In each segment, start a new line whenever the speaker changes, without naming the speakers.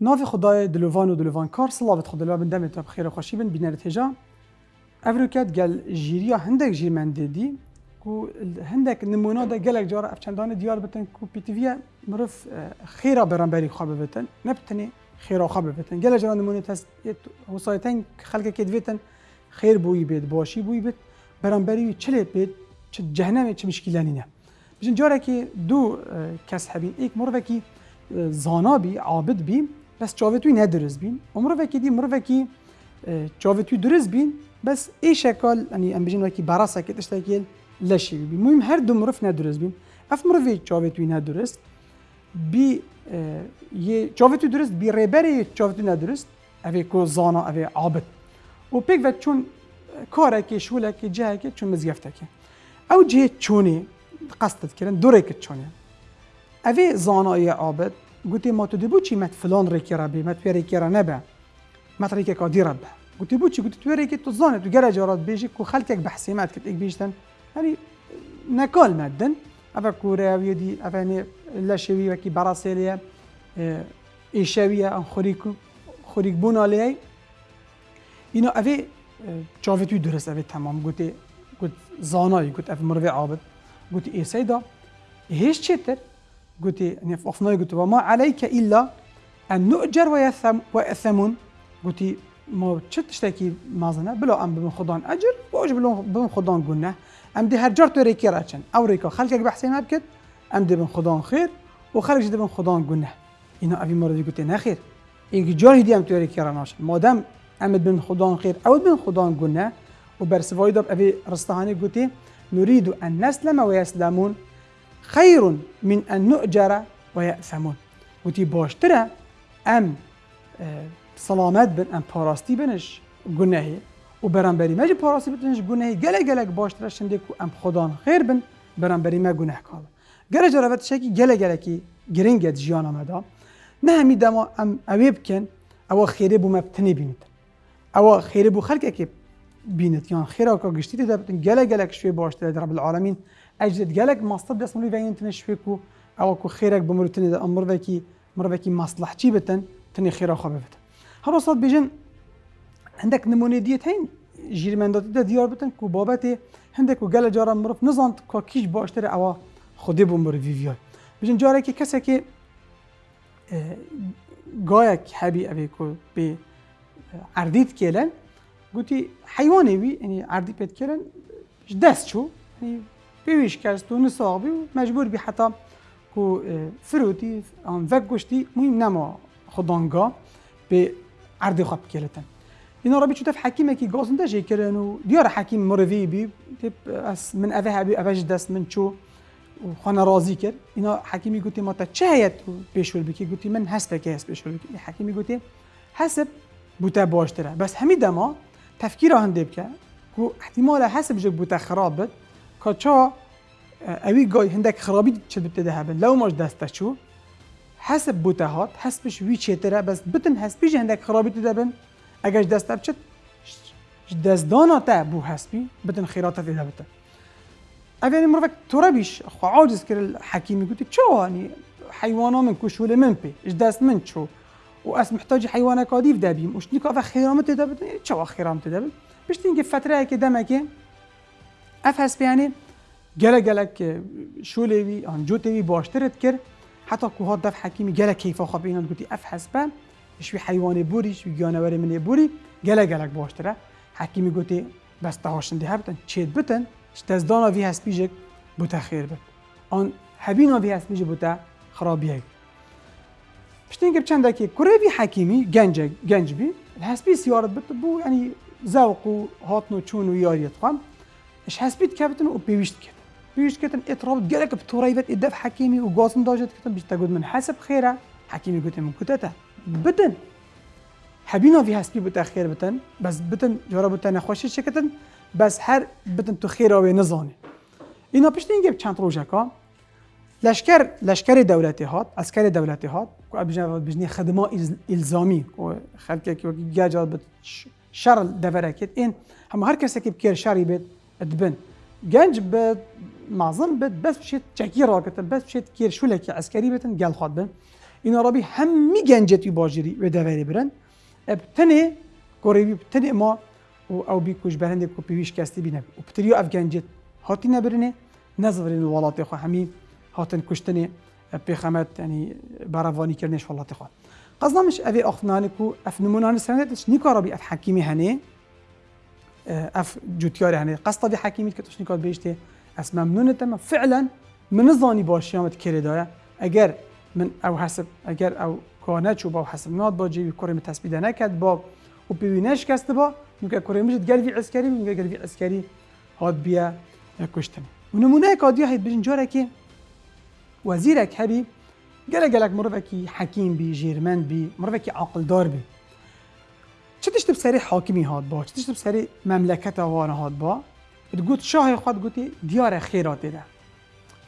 ناف خدای دلوان و دلوان کار سلاوت خدا لوا بن دمت بخیر خوشی بن بینرت هجا افروکت گل جیریا هندک جیرمنده دی کو هندک نمونه دا گلک جارا افچندان دیار بتن کو پیتویا مرف خیره برانبری خواب بتن نبتنی خیره خواب بتن گل جارا نمونه تست وسایتن خلق کد بتن خیر بوی بید باشی بوی بید برانبری چلی بید چه جهنم چه مشکلانی نه بجن جارا که دو کس هبین ایک مروه کی زانا بی عابد بی بس چاوتوی ندرز بین. مروه کی دی مروه کی چاوتوی درز بین. بس ای شکل یعنی ام بجن وکی براسه که تشتاکیل لشی بی. مهم هر دو مروف ندرز بین. اف مروه چاوتوی ندرست بی یه چاوتوی درست بی ریبری چاوتوی ندرست اوی کو زانا اوی عابد. و پیک و چون کاره که شوله که جه که چون مزگفته که. او جه چونی قصدت کردن دوره که چونه. اوی زانای عابد گوتی ما تو دیبو چی؟ مت فلان ریکی بی مت پیری کی نبا مت ریکی کادی رب. گوتی بو چی؟ گوتی تو ریکی تو زانه تو گره جارات بیشی کو خلکک بحثی مت کت یک بیشتن. هنی نکال مدن اوا کوراوی دی اوا نه لشوی و کی براسلیه آه، ایشوی آن خوریکو خوریک بون بونالی اینا اوی آه، چاوی تو درست اوی تمام. گوتی گوت زانایی گوت اف مروی عابد. گوتی ایسای دا هیچ چیتر گوتی نفخنای أفنوي قلت وما عليك إلا أن نؤجر ويثم ويأثمون قلت إيه، ما چه تشتکی مازنة؟ بلا أم بمن خدان أجر وأجر بلو بلا بمن خدان گونه أم دي هرجرت جرت راتشن. راچن أو ریکا خلکک بحثی نبکد أم دی بن خدان خیر و خلک قلنا. إنه أبي مرضي قلت ابی خير. إيك جار هدي أم دیم تو ریکی راناش مادم أم بن خدان خير أو دي خدان گونه و برسوای داب ابی رستهانی گوتی إيه، نريد أن نسلم ويسلمون. خير من أن نؤجر آه، و وتی باشترە ئەم سەلامەت بن ئەم پاراستی بنش گونەهی و بەرامبەری مەجی پاراستی بتنش گونەهی گەلە گەلک باشترە شندێک و ئەم خۆدان خێر بن بەرامبەری مە گونەه کاڵ گەرە جەرەبەت شەکی گەلە گەلکی گرنگت ژیانەمەدا نەهەمی دەما ئەم ئەوێ بکەن ئەوە خێرێ بوو مەبتنی بینیت ئەوە خێرە بوو خەلکێکی بینێت یان خێراکە گشتی دەبن گەلە گەلک شوێ باشترە دەڕ العالمین. اجد گله مصطب دست ملی وین تن شوی کو او کو خیره بمرتن ده امر وکی مر وکی مصلح چی بتن؟ تن خیره خواب بتن. هر صد بیجن عندك نمونه دیت هین جیرمندات ده دیار بتن کو بابت هندك و گله جارا مرف نزانت که کیش باشتر او خودی بمر ویویای بیجن جاره که کسی که گایک حبی اوی کو به عردیت کلن قلتي حيواني وي يعني عردي شو يعني بيويش كاستو نصابي ومجبور بي حتى كو فروتي ان فك گشتي مهم نما خدانگا به عردي خب كيلتن اینا ربي شوف حكيمه كي گازن ده جي كرن و ديار حكيم مروي بي تب اس من اوه بي اوج دست من شو وخانه راضي كر اینا حكيمي قلتي ما تا چهيت بيشول بكي قلتي من هست كي هست بيشول بكي حكيمي قلتي حسب بوتا باشتره بس همي دما تفکیر هنده بکه که احتمال حسب جک بوده خراب گای هندک خرابی چه بده ده بن لو ماش دسته چو؟ حسب بوته هات حسبش وی چیتره بس بتن هندک خرابی ده بن؟ اگرش دسته بچه دست دانا تا بو حسبی بتن خیرات ده بته اوی مروفک ترابیش خو عاجز کرد حکیمی گوتی چو يعني حیوانا من کشول من پی اش دست من چو؟ واس محتاج حيوانات كاديف دابيم وش نيكا خيرامت دابن تشوا خيرامت دابن باش تنقي فترة كي دمك افحس بيعني جلا جلك شو لوي ان جوتي باشترت كر حتى كو هاد دف حكيمي جلا كيف خاب اينا قلتي افحس با شوي حيواني بوري شوي جانوري من بوري جلا جلك باشتره. حكيمي قلتي بس تهاشن دي هبتن تشيد بتن تزدانا في هس بيجك بوتا خير بت ان هبينا في هس بيجي بوتا خرابيه پشتین چند دکی کوروی حکیمی گنج گنج بی الحسبی سیارت بت بو یعنی ذوق و هاتن و چون و یاریت قام اش حسبیت کردن و پیوست كابتن. پیوست كابتن اطراف گرک بطورای بد إدف حکیمی و گازن داشت کردن بیشتر گفت من حسب خیره حكيمي گفت من کوتاه بدن حبينا في هاسبي بتا خير بتن بس بدن جرب بتن خوش شكتن بس هر بدن تو خير أو نزاني اینا پیش نگیب چند روزه کا لشکر لشکر دولتی هات عسكر دولتی هات کو ابجنا بجنی خدمه الزامی و خلک کی گاجا بت شر دورکت این هم هر کس کی بکر شری بیت تبان كان بد معظم بد بس بشيت تشكي راكت بس بشيت كير شو لك عسكري بتن قال خاد بن. إن ربي هم كان جت باجري ودفاري برن. ابتني كوريبي ابتني ما أو بي كوش برهندي كو بيويش كاستي بينا اف افغانجت هاتي نبرنه. نظرين ولاتي خو همي هاتن كشتني بخمت يعني برافاني كرنش ولاتي خو. قصدنا مش ابي اخنانكو افنمونان سندش نيكو ربي اف حكيمي هني اف جوتياري هني قصد حكيمي كتوش نيكا بيشتي اس ممنون تم. فعلا من ظاني باشيامت كريدايا اگر من أو حسب اگر أو کانه چوب أو حسب ناد با جیبی کره تثبیت نکرد با و ببینش کست با میگه کره میشه گلوی عسکری میگه گلوی عسکری هاد بیا کشتن و نمونه کادیا هید بجن جاره که وزیرک هبی گله گلک مروکی حکیم بی جیرمند بی مروکی عقل دار بی. چه تشتب سری حاکمی هاد با؟ چه تشتب سری مملکت آوان هاد با؟ تقول شاه خود قلتي ديار خيرات ده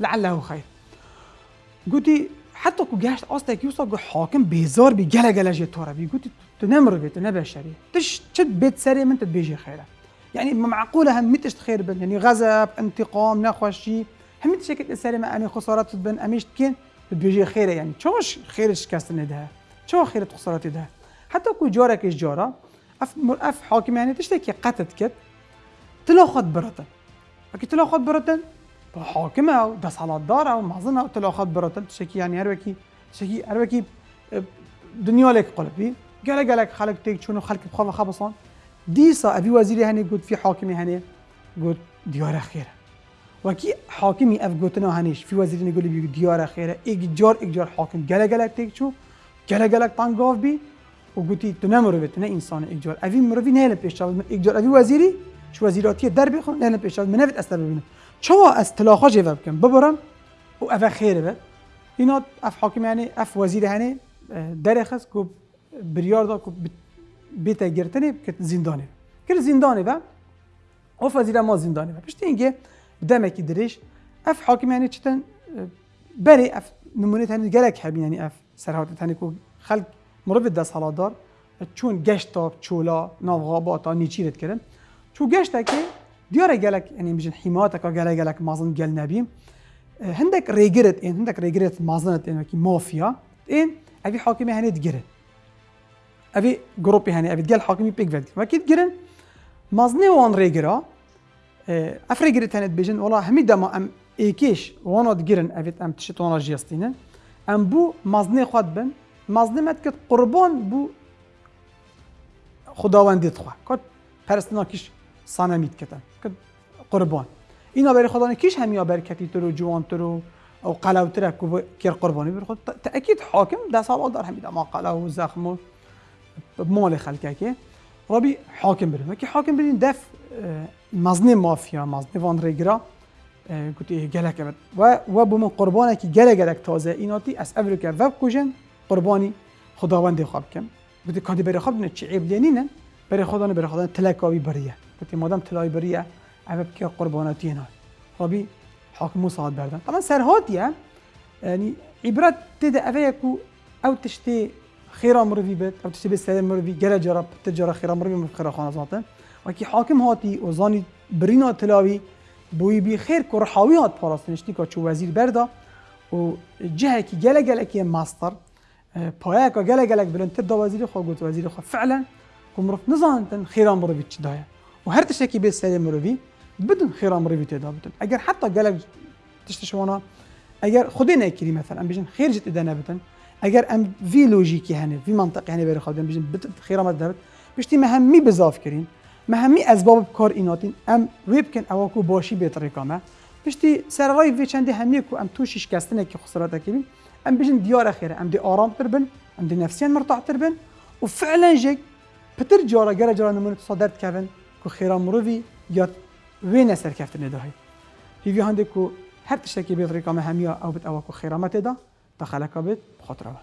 لعله خير قلتي حتى كو جاشت أصلا يوصل حاكم بيزار بي جلا جلا جي تورا بي قلتي تنمر بيت أنا بشري تش تشد بيت سري من تبيجي خيره يعني معقوله هم متش خير بن. يعني غضب انتقام نخوشي هم تشكل سري ما اني خسارات بن. اميش كين بيجي خيره يعني شوش خيرش كاستن ده شو خيرة خسارات ده؟ حتى كو جارك إيش جارة أف أف حاكم يعني تشتكي قتت كت تلا خد برتن أكي تلا خد برتن حاكمة دست داره تلا خد برتن تشكي يعني هر وكي تشكي هر وكي دنيا لك قلبي قال قالك خلق تيك شنو خلق بخاف خبصان. ديسا أبي وزيري هني قلت في حاكمي هني قلت ديار خيرة. وكي حاكمي أف قلتنا هنيش في وزيري يقول لي ديار خيرة. اجار اجار حاكم. قال قالك تيك شو؟ قال قالك طنقاف بي. وقلتي تنمر بتنا انسان اجار ابي مروي نهل بيشتغل اجار ابي وزيري شو وزیراتی در بخون نه پیش از منفت است ببینم چوا از تلاخا جواب بکن. ببرم. و اف خیره به. اینا اف حاکم یعنی اف وزیر هنه در کو بریار دا کو بیت گرتنه که زندانه که زندانه و او وزیر ما زندانه و. پشت اینگه دمکی درش اف حاکم یعنی چتن بری اف نمونه تنی گلک هبین یعنی اف سرحات تنی کو خلق مرو ده سالادار چون گشتا چولا ناوغاباتا نیچیرت کرن چون گشتا که دیاره گلک یعنی بجن حیماتا که گلک گلک مازن گل نبیم. هندك ريجرت ان هندك ريجرت مازنت ان كي مافيا ان ابي حاكمي هني تجرن ابي جروبي هني ابي تجل حاكمي بيك فيلد وكي تجرن مازني وان ريجرا افريجرت آه، هني بيجن والله همي دما ام ايكيش وأنا تجرن ابي ام تشت وأنا جيستينن ام بو مازني خاد بن. ما تكت قربان بو خداوندی تخوا کات پرستنا کیش سانمید کتن. که قربان. اینا برای خدا کیش همیا برکتی تو رو جوان تو رو او قلاو تره کو کیر قربانی بر خود. تاکید حاکم ده سال دار همید ما قلاو و زخم و مال خلکه که ربی حاکم بریم. که حاکم بریم دف مزنی مافیا مزنی وان ریگرا گوتی گلک. و و بوم قربانه که گله گلک تازه. ایناتی از که وب کجن قربانی خداوند خواب کم گوتی کادی بری خواب نه چی عیب لینینن برای خدا نه برای خدا تلکاوی بریه. گفتی مادام تلای بریه. اوه که قرباناتی نه ربی حاکم مصاد بردن. طبعا سرهاتیه يعني عبرت تدا أفيكو أو تشتي خيرا مروفي بيت أو تشتي بسالم مروفي جرى جرى تجرى خيرا مروفي من خيرا خانة زاتن وكي حاكم هاتي وزاني برينا تلاوي بوي بي خير كرحاوي هات باراستنشتي كاتشو وزير بردا. و جهة كي جلا جلا كي ماستر. بايك جلا جلا بلن تبدا وزير خو قلت وزير خو فعلا كمرف نزانتن خيران مروفي تشدايا وهر تشتكي بيت سالم مروفي بدون خيران مروفي تدا بدون اگر حتى جلك تشتشوانا اگر خودی نکری مثلا بیشن خیر جت ادانه بتن اگر ام وی لوژیکی هنه وی منطقی هنه بری خودم بیشن بت خیر آمد دبت بشتی مهمی بزاف کرین مهمی اسباب کار ایناتین. ام ویب کن اواکو باشی به طریقامه بشتی سر رای وی چندی همی کو ام تو شکستنه که خسارت کبین أم بجن ديار أخيرا أم دي اورام تربن أم دي نفسيا مرتاع تربن. وفعلا جي بتر جارا جرا جارا نمون صدرت كافن كو خيرا مروفي يات وين اثر كافتن في هي هاندكو هر تشتكي ريكا مهمية أو بتقوى خيرا ما تدا تخلقها بخطره